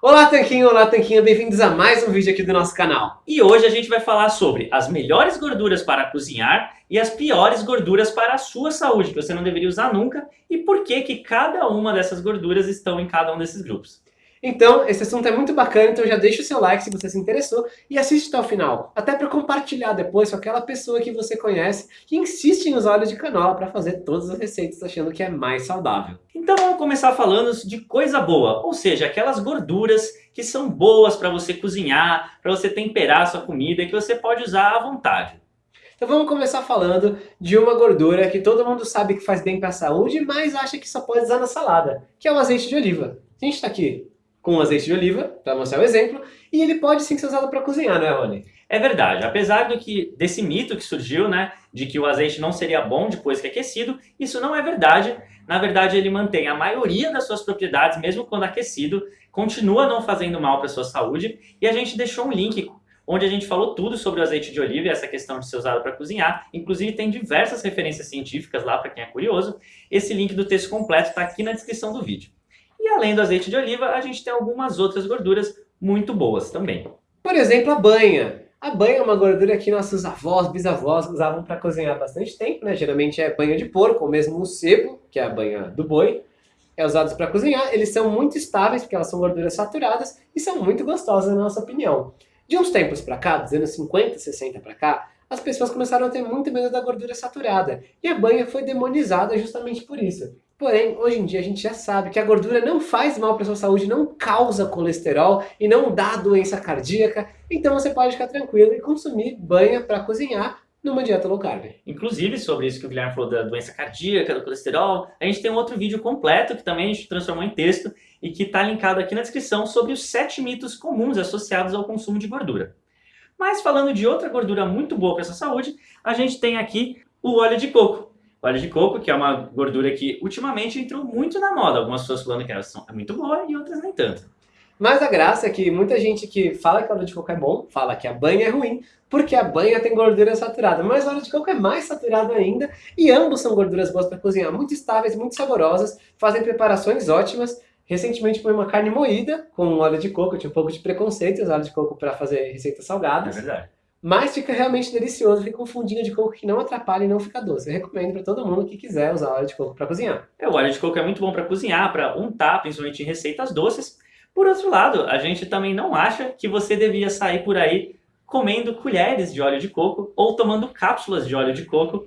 Olá Tanquinho, olá Tanquinha, bem-vindos a mais um vídeo aqui do nosso canal. E hoje a gente vai falar sobre as melhores gorduras para cozinhar e as piores gorduras para a sua saúde, que você não deveria usar nunca, e por que que cada uma dessas gorduras estão em cada um desses grupos. Então, esse assunto é muito bacana, então já deixa o seu like se você se interessou e assiste até o final, até para compartilhar depois com aquela pessoa que você conhece que insiste em usar óleo de canola para fazer todas as receitas achando que é mais saudável. Então vamos começar falando de coisa boa, ou seja, aquelas gorduras que são boas para você cozinhar, para você temperar a sua comida e que você pode usar à vontade. Então vamos começar falando de uma gordura que todo mundo sabe que faz bem para a saúde, mas acha que só pode usar na salada, que é o azeite de oliva. A gente está aqui com azeite de oliva, para mostrar o exemplo, e ele pode sim ser usado para cozinhar, não é, Rony? É verdade, apesar do que, desse mito que surgiu, né, de que o azeite não seria bom depois que é aquecido, isso não é verdade. Na verdade, ele mantém a maioria das suas propriedades, mesmo quando aquecido, continua não fazendo mal para a sua saúde, e a gente deixou um link onde a gente falou tudo sobre o azeite de oliva e essa questão de ser usado para cozinhar. Inclusive tem diversas referências científicas lá para quem é curioso. Esse link do texto completo está aqui na descrição do vídeo. E além do azeite de oliva, a gente tem algumas outras gorduras muito boas também. Por exemplo, a banha. A banha é uma gordura que nossos avós, bisavós usavam para cozinhar há bastante tempo, né? Geralmente é banha de porco, ou mesmo o sebo, que é a banha do boi. É usados para cozinhar, eles são muito estáveis, porque elas são gorduras saturadas, e são muito gostosas na nossa opinião. De uns tempos para cá, dos anos 50, 60 para cá, as pessoas começaram a ter muito medo da gordura saturada, e a banha foi demonizada justamente por isso. Porém, hoje em dia a gente já sabe que a gordura não faz mal para sua saúde, não causa colesterol e não dá doença cardíaca, então você pode ficar tranquilo e consumir banha para cozinhar numa dieta low carb. Inclusive, sobre isso que o Guilherme falou da doença cardíaca, do colesterol, a gente tem um outro vídeo completo que também a gente transformou em texto e que está linkado aqui na descrição sobre os sete mitos comuns associados ao consumo de gordura. Mas falando de outra gordura muito boa para sua saúde, a gente tem aqui o óleo de coco. Óleo de coco, que é uma gordura que ultimamente entrou muito na moda. Algumas pessoas falando que ela é muito boa e outras nem tanto. Mas a graça é que muita gente que fala que óleo de coco é bom, fala que a banha é ruim, porque a banha tem gordura saturada. Mas o óleo de coco é mais saturado ainda, e ambos são gorduras boas para cozinhar, muito estáveis, muito saborosas, fazem preparações ótimas. Recentemente foi uma carne moída com óleo de coco, eu tinha um pouco de preconceito usar óleo de coco para fazer receitas salgadas. É verdade. Mas fica realmente delicioso, fica um fundinho de coco que não atrapalha e não fica doce. Eu recomendo para todo mundo que quiser usar óleo de coco para cozinhar. É, o óleo de coco é muito bom para cozinhar, para untar, principalmente em receitas doces. Por outro lado, a gente também não acha que você devia sair por aí comendo colheres de óleo de coco ou tomando cápsulas de óleo de coco.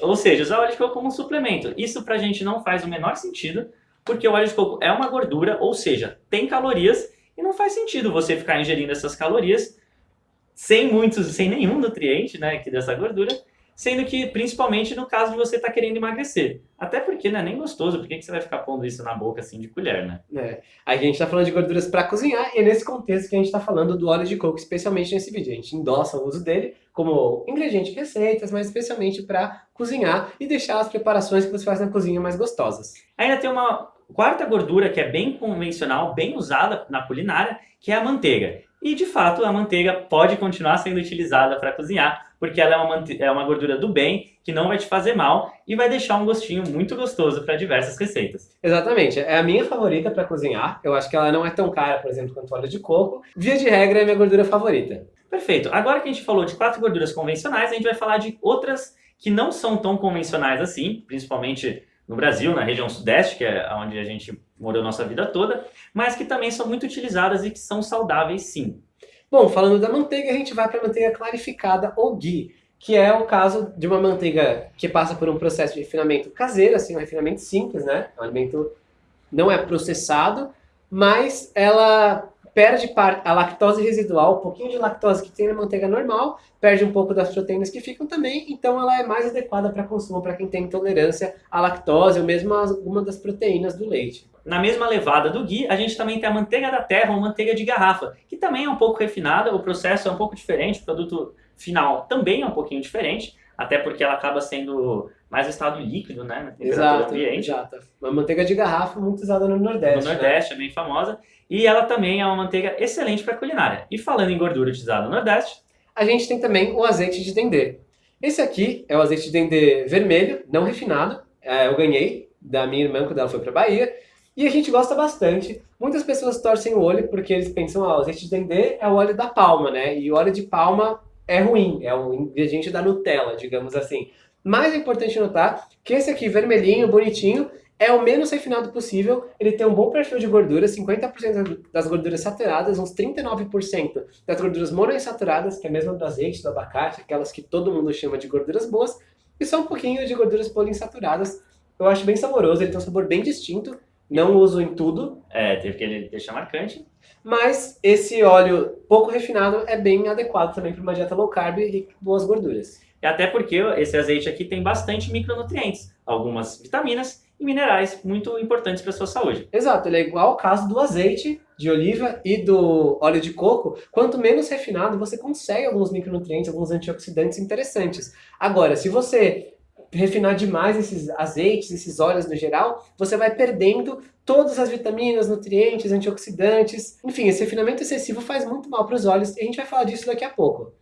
Ou seja, usar óleo de coco como um suplemento. Isso pra gente não faz o menor sentido, porque o óleo de coco é uma gordura, ou seja, tem calorias, e não faz sentido você ficar ingerindo essas calorias sem muitos, sem nenhum nutriente, né, aqui dessa gordura, sendo que principalmente no caso de você estar tá querendo emagrecer. Até porque não é nem gostoso, por que, que você vai ficar pondo isso na boca assim de colher, né? É. A gente está falando de gorduras para cozinhar e é nesse contexto que a gente está falando do óleo de coco, especialmente nesse vídeo. A gente endossa o uso dele como ingrediente de receitas, mas especialmente para cozinhar e deixar as preparações que você faz na cozinha mais gostosas. Ainda tem uma quarta gordura que é bem convencional, bem usada na culinária, que é a manteiga. E de fato a manteiga pode continuar sendo utilizada para cozinhar, porque ela é uma, é uma gordura do bem, que não vai te fazer mal e vai deixar um gostinho muito gostoso para diversas receitas. Exatamente, é a minha favorita para cozinhar, eu acho que ela não é tão cara, por exemplo, quanto óleo de coco. Via de regra é a minha gordura favorita. Perfeito, agora que a gente falou de quatro gorduras convencionais, a gente vai falar de outras que não são tão convencionais assim, principalmente no Brasil, na região sudeste, que é onde a gente morou nossa vida toda, mas que também são muito utilizadas e que são saudáveis sim. Bom, falando da manteiga, a gente vai para a manteiga clarificada ou ghee, que é o caso de uma manteiga que passa por um processo de refinamento caseiro, assim, um refinamento simples, né? É um alimento não é processado, mas ela perde a lactose residual, um pouquinho de lactose que tem na manteiga normal, perde um pouco das proteínas que ficam também, então ela é mais adequada para consumo para quem tem intolerância à lactose ou mesmo a alguma das proteínas do leite. Na mesma levada do ghee, a gente também tem a manteiga da terra ou manteiga de garrafa, que também é um pouco refinada, o processo é um pouco diferente, o produto final também é um pouquinho diferente, até porque ela acaba sendo mais o estado líquido, né, na temperatura exato, ambiente. Exato, uma manteiga de garrafa muito usada no Nordeste. No Nordeste, né? é bem famosa. E ela também é uma manteiga excelente para culinária. E falando em gordura utilizada no Nordeste... A gente tem também o azeite de dendê. Esse aqui é o azeite de dendê vermelho, não refinado. É, eu ganhei da minha irmã quando ela foi para Bahia. E a gente gosta bastante. Muitas pessoas torcem o olho porque eles pensam, ah, o azeite de dendê é o óleo da palma, né? E o óleo de palma é ruim, é o ingrediente da Nutella, digamos assim. Mas é importante notar que esse aqui, vermelhinho, bonitinho, é o menos refinado possível, ele tem um bom perfil de gordura, 50% das gorduras saturadas, uns 39% das gorduras monoinsaturadas, que é a mesma do azeite, do abacate, aquelas que todo mundo chama de gorduras boas, e só um pouquinho de gorduras poliinsaturadas. Eu acho bem saboroso, ele tem um sabor bem distinto, não uso em tudo. É, teve que ele deixar marcante. Mas esse óleo pouco refinado é bem adequado também para uma dieta low carb e boas gorduras. E até porque esse azeite aqui tem bastante micronutrientes, algumas vitaminas e minerais muito importantes para a sua saúde. Exato, ele é igual ao caso do azeite de oliva e do óleo de coco. Quanto menos refinado, você consegue alguns micronutrientes, alguns antioxidantes interessantes. Agora, se você refinar demais esses azeites, esses óleos no geral, você vai perdendo todas as vitaminas, nutrientes, antioxidantes. Enfim, esse refinamento excessivo faz muito mal para os olhos e a gente vai falar disso daqui a pouco.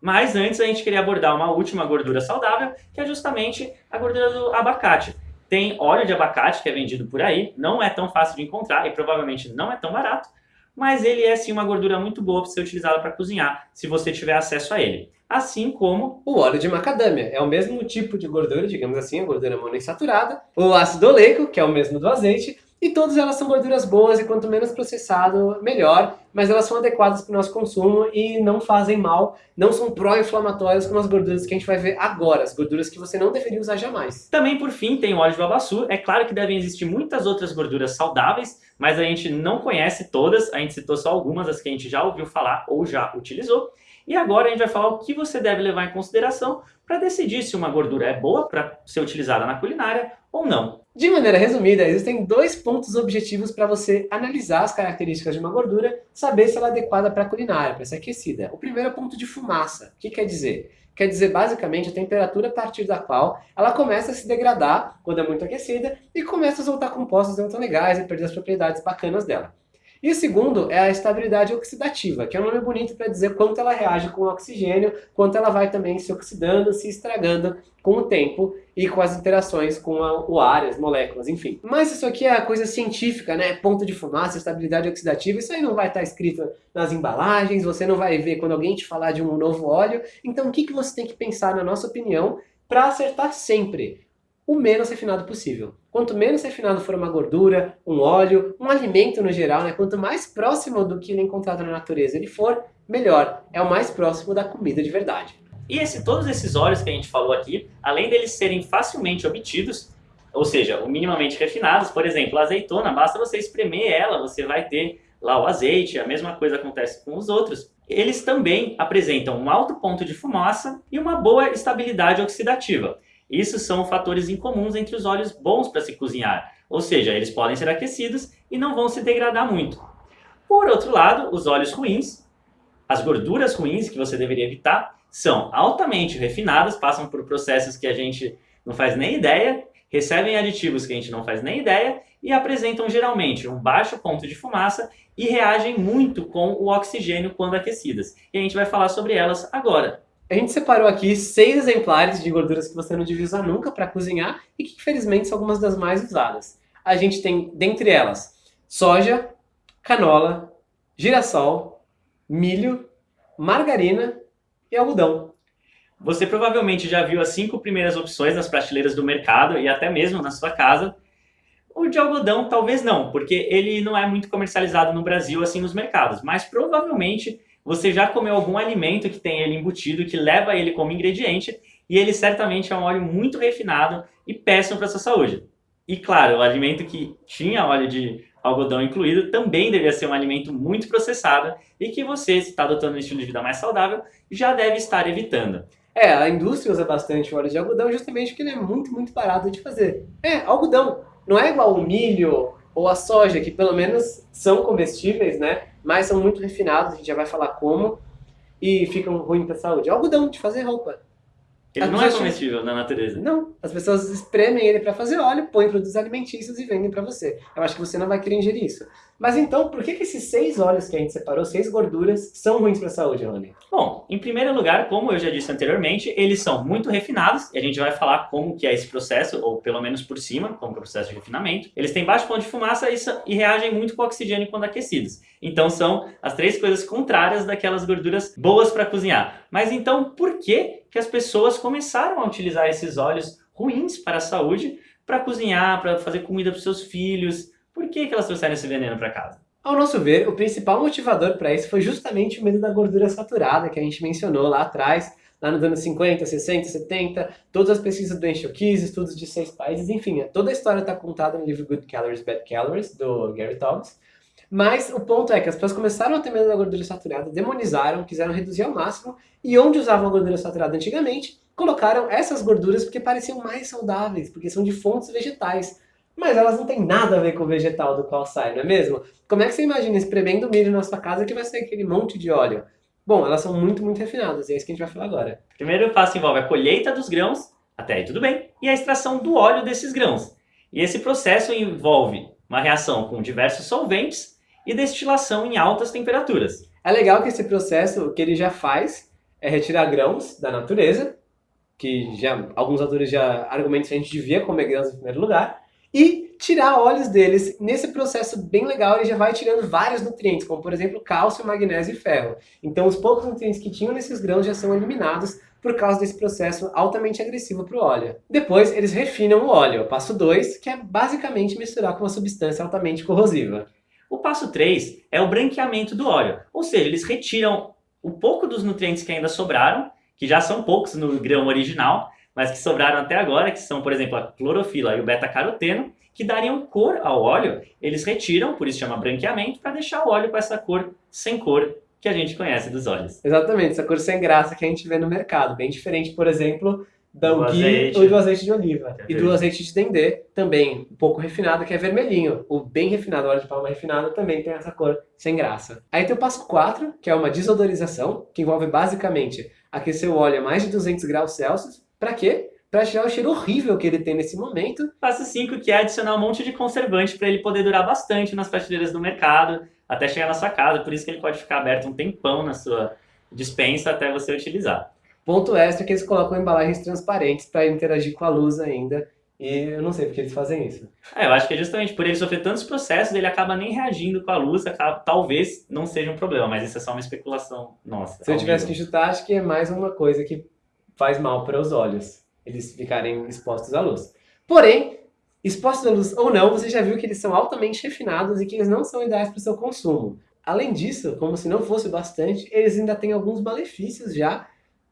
Mas antes a gente queria abordar uma última gordura saudável, que é justamente a gordura do abacate. Tem óleo de abacate que é vendido por aí, não é tão fácil de encontrar e provavelmente não é tão barato, mas ele é sim uma gordura muito boa para ser utilizada para cozinhar, se você tiver acesso a ele. Assim como o óleo de macadâmia, é o mesmo tipo de gordura, digamos assim, a gordura monoinsaturada, o ácido oleico, que é o mesmo do azeite, e todas elas são gorduras boas e quanto menos processado, melhor, mas elas são adequadas para o nosso consumo e não fazem mal, não são pró-inflamatórias como as gorduras que a gente vai ver agora, as gorduras que você não deveria usar jamais. Também, por fim, tem o óleo de babaçu. É claro que devem existir muitas outras gorduras saudáveis, mas a gente não conhece todas, a gente citou só algumas, as que a gente já ouviu falar ou já utilizou. E agora a gente vai falar o que você deve levar em consideração para decidir se uma gordura é boa para ser utilizada na culinária ou não. De maneira resumida, existem dois pontos objetivos para você analisar as características de uma gordura, saber se ela é adequada para a culinária, para ser aquecida. O primeiro é o ponto de fumaça. O que quer dizer? Quer dizer basicamente a temperatura a partir da qual ela começa a se degradar quando é muito aquecida e começa a soltar compostos não tão legais e perder as propriedades bacanas dela. E o segundo é a estabilidade oxidativa, que é um nome bonito para dizer quanto ela reage com o oxigênio, quanto ela vai também se oxidando, se estragando com o tempo e com as interações com o ar, as moléculas, enfim. Mas isso aqui é a coisa científica, né? Ponto de fumaça, estabilidade oxidativa, isso aí não vai estar escrito nas embalagens, você não vai ver quando alguém te falar de um novo óleo. Então o que, que você tem que pensar, na nossa opinião, para acertar sempre? O menos refinado possível. Quanto menos refinado for uma gordura, um óleo, um alimento no geral, né? quanto mais próximo do que ele é encontrado na natureza ele for, melhor. É o mais próximo da comida de verdade. E esse, todos esses óleos que a gente falou aqui, além deles serem facilmente obtidos, ou seja, minimamente refinados, por exemplo, a azeitona, basta você espremer ela, você vai ter lá o azeite, a mesma coisa acontece com os outros. Eles também apresentam um alto ponto de fumaça e uma boa estabilidade oxidativa. Isso são fatores incomuns entre os óleos bons para se cozinhar, ou seja, eles podem ser aquecidos e não vão se degradar muito. Por outro lado, os óleos ruins, as gorduras ruins que você deveria evitar, são altamente refinadas, passam por processos que a gente não faz nem ideia, recebem aditivos que a gente não faz nem ideia e apresentam geralmente um baixo ponto de fumaça e reagem muito com o oxigênio quando aquecidas. E a gente vai falar sobre elas agora. A gente separou aqui seis exemplares de gorduras que você não devia usar nunca para cozinhar e que, infelizmente, são algumas das mais usadas. A gente tem, dentre elas, soja, canola, girassol, milho, margarina e algodão. Você provavelmente já viu as cinco primeiras opções nas prateleiras do mercado e até mesmo na sua casa. O de algodão talvez não, porque ele não é muito comercializado no Brasil assim nos mercados, mas provavelmente você já comeu algum alimento que tem ele embutido, que leva ele como ingrediente, e ele certamente é um óleo muito refinado e péssimo para a sua saúde. E claro, o alimento que tinha óleo de algodão incluído também devia ser um alimento muito processado e que você, se está adotando um estilo de vida mais saudável, já deve estar evitando. É, a indústria usa bastante óleo de algodão justamente porque ele é muito, muito barato de fazer. É, algodão. Não é igual o milho ou a soja, que pelo menos são comestíveis, né? Mas são muito refinados, a gente já vai falar como, e ficam ruins para a saúde. É algodão de fazer roupa. Ele as não é comestível na natureza. Não, as pessoas espremem ele para fazer óleo, põem produtos alimentícios e vendem para você. Eu acho que você não vai querer ingerir isso. Mas então, por que, que esses seis óleos que a gente separou, seis gorduras, são ruins para a saúde, Rony? Bom, em primeiro lugar, como eu já disse anteriormente, eles são muito refinados, e a gente vai falar como que é esse processo, ou pelo menos por cima, como que é o processo de refinamento. Eles têm baixo ponto de fumaça e, e reagem muito com o oxigênio quando aquecidos. Então são as três coisas contrárias daquelas gorduras boas para cozinhar. Mas então, por que, que as pessoas começaram a utilizar esses óleos ruins para a saúde para cozinhar, para fazer comida para seus filhos? Que, que elas trouxeram esse veneno para casa? Ao nosso ver, o principal motivador para isso foi justamente o medo da gordura saturada que a gente mencionou lá atrás, lá nos anos 50, 60, 70, todas as pesquisas do Enxoquiz, estudos de seis países, enfim, toda a história está contada no livro Good Calories, Bad Calories, do Gary Tobbs. Mas o ponto é que as pessoas começaram a ter medo da gordura saturada, demonizaram, quiseram reduzir ao máximo, e onde usavam a gordura saturada antigamente, colocaram essas gorduras porque pareciam mais saudáveis, porque são de fontes vegetais mas elas não têm nada a ver com o vegetal do qual sai, não é mesmo? Como é que você imagina espremendo milho na sua casa que vai sair aquele monte de óleo? Bom, elas são muito, muito refinadas, e é isso que a gente vai falar agora. O primeiro passo envolve a colheita dos grãos, até aí tudo bem, e a extração do óleo desses grãos. E esse processo envolve uma reação com diversos solventes e destilação em altas temperaturas. É legal que esse processo, o que ele já faz, é retirar grãos da natureza, que já alguns autores já argumentam que a gente devia comer grãos em primeiro lugar, e tirar óleos deles. Nesse processo bem legal, ele já vai tirando vários nutrientes, como por exemplo cálcio, magnésio e ferro. Então os poucos nutrientes que tinham nesses grãos já são eliminados por causa desse processo altamente agressivo para o óleo. Depois eles refinam o óleo, passo 2, que é basicamente misturar com uma substância altamente corrosiva. O passo 3 é o branqueamento do óleo, ou seja, eles retiram o pouco dos nutrientes que ainda sobraram, que já são poucos no grão original, mas que sobraram até agora, que são, por exemplo, a clorofila e o beta-caroteno, que dariam cor ao óleo, eles retiram, por isso chama branqueamento, para deixar o óleo com essa cor sem cor que a gente conhece dos óleos. Exatamente, essa cor sem graça que a gente vê no mercado, bem diferente, por exemplo, do ghee ou do azeite de oliva. É e do azeite de dendê, também um pouco refinado, que é vermelhinho. O bem refinado, o óleo de palma refinado, também tem essa cor sem graça. Aí tem o passo 4, que é uma desodorização, que envolve basicamente aquecer o óleo a mais de 200 graus Celsius, para quê? Para tirar o cheiro horrível que ele tem nesse momento. Passo 5, que é adicionar um monte de conservante para ele poder durar bastante nas prateleiras do mercado, até chegar na sua casa. Por isso que ele pode ficar aberto um tempão na sua dispensa até você utilizar. Ponto extra que eles colocam embalagens transparentes para interagir com a luz ainda. E eu não sei porque eles fazem isso. É, eu acho que é justamente por ele sofrer tantos processos, ele acaba nem reagindo com a luz, acaba, talvez não seja um problema, mas isso é só uma especulação nossa. Se eu tivesse que chutar, acho que é mais uma coisa que faz mal para os olhos, eles ficarem expostos à luz. Porém, expostos à luz ou não, você já viu que eles são altamente refinados e que eles não são ideais para o seu consumo. Além disso, como se não fosse bastante, eles ainda têm alguns malefícios já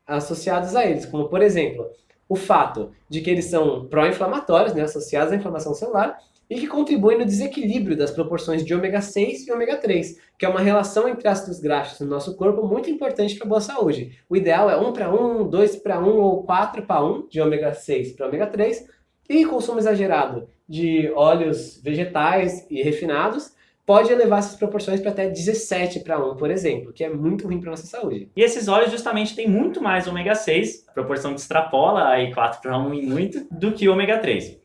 associados a eles, como por exemplo, o fato de que eles são pró-inflamatórios, né, associados à inflamação celular, e que contribuem no desequilíbrio das proporções de ômega 6 e ômega 3, que é uma relação entre ácidos graxos no nosso corpo muito importante para a boa saúde. O ideal é 1 para 1, 2 para 1 ou 4 para 1 de ômega 6 para ômega 3, e consumo exagerado de óleos vegetais e refinados pode elevar essas proporções para até 17 para 1, por exemplo, que é muito ruim para nossa saúde. E esses óleos justamente têm muito mais ômega 6, a proporção que extrapola aí 4 para 1 em muito, do que ômega 3.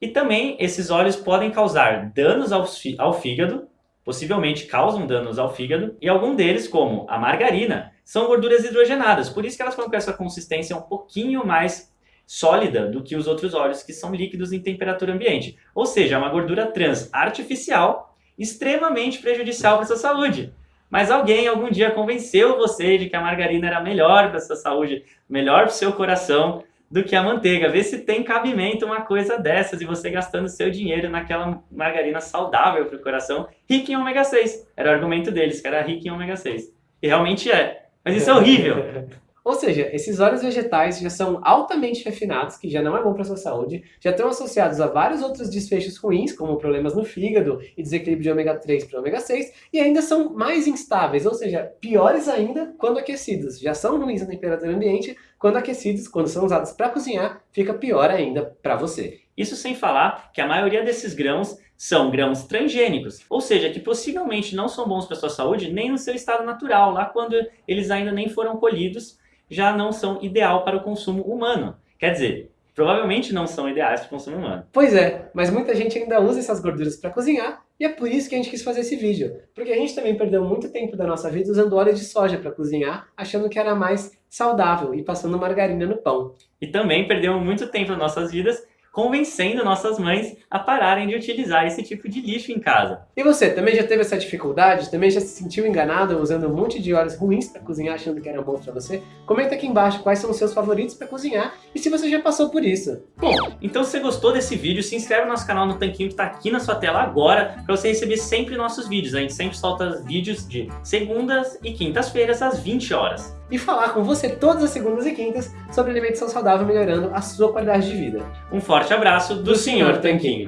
E também esses óleos podem causar danos ao fígado, possivelmente causam danos ao fígado, e algum deles, como a margarina, são gorduras hidrogenadas, por isso que elas ficam com essa consistência um pouquinho mais sólida do que os outros óleos que são líquidos em temperatura ambiente. Ou seja, é uma gordura trans artificial extremamente prejudicial para sua saúde. Mas alguém algum dia convenceu você de que a margarina era melhor para sua saúde, melhor para o seu coração, do que a manteiga. Vê se tem cabimento uma coisa dessas e você gastando seu dinheiro naquela margarina saudável para o coração, rica em ômega 6. Era o argumento deles, que era rica em ômega 6. E realmente é. Mas isso é horrível. Ou seja, esses óleos vegetais já são altamente refinados, que já não é bom para a sua saúde, já estão associados a vários outros desfechos ruins, como problemas no fígado e desequilíbrio de ômega 3 para ômega 6, e ainda são mais instáveis, ou seja, piores ainda quando aquecidos. Já são ruins na temperatura ambiente, quando aquecidos, quando são usados para cozinhar, fica pior ainda para você. Isso sem falar que a maioria desses grãos são grãos transgênicos, ou seja, que possivelmente não são bons para sua saúde nem no seu estado natural, lá quando eles ainda nem foram colhidos já não são ideal para o consumo humano. Quer dizer, provavelmente não são ideais para o consumo humano. Pois é, mas muita gente ainda usa essas gorduras para cozinhar E é por isso que a gente quis fazer esse vídeo, porque a gente também perdeu muito tempo da nossa vida usando óleo de soja para cozinhar, achando que era mais saudável e passando margarina no pão. E também perdemos muito tempo das nossas vidas convencendo nossas mães a pararem de utilizar esse tipo de lixo em casa. E você, também já teve essa dificuldade? Também já se sentiu enganado usando um monte de óleos ruins para cozinhar achando que era bom para você? Comenta aqui embaixo quais são os seus favoritos para cozinhar e se você já passou por isso. Bom, então se você gostou desse vídeo, se inscreve no nosso canal no Tanquinho que está aqui na sua tela agora para você receber sempre nossos vídeos. A gente sempre solta vídeos de segundas e quintas-feiras às 20 horas e falar com você todas as segundas e quintas sobre alimentação saudável melhorando a sua qualidade de vida. Um forte abraço do, do Sr. Tanquinho.